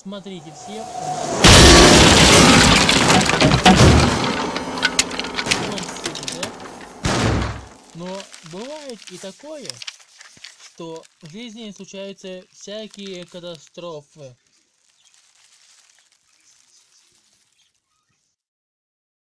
Смотрите все. Но бывает и такое, что в жизни случаются всякие катастрофы.